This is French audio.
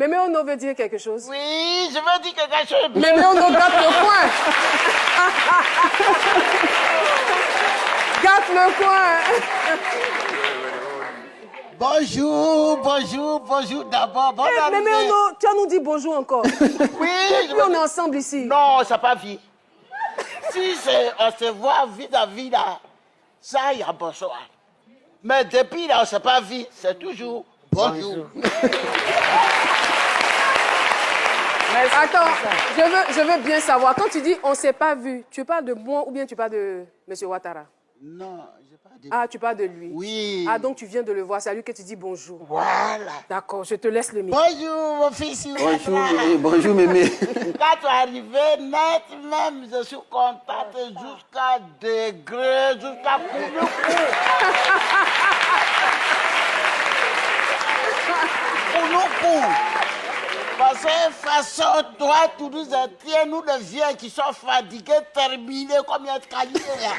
Mémé Ono veut dire quelque chose. Oui, je veux dire quelque chose. Mémé Ono gâte le coin. gâte le coin. Bonjour, bonjour, bonjour d'abord. Bonne Eh, Mémé. Ono, tu vas nous dire bonjour encore. Oui, je Puis veux on est ensemble ici. Non, ça pas vie. Si c'est- on se voit vis-à-vis là, ça y a bonsoir. Mais depuis là, on s'est pas vu, c'est toujours bonjour. Attends, je veux, je veux bien savoir. Quand tu dis on s'est pas vu, tu parles de moi ou bien tu parles de M. Ouattara? Non, j'ai pas dit. Ah, tu parles de lui. Oui. Ah, donc tu viens de le voir. C'est à lui que tu dis bonjour. Voilà. D'accord, je te laisse le micro. Bonjour, mon fils. Bonjour, mémé. Bonjour, mémé. Quand tu es arrivé net, même, je suis contente jusqu'à degré, jusqu'à Kouloukou. Kouloukou. Parce que façon, toi, tu nous tiens, nous les vieux qui sont fatigués, terminés comme il y a de là.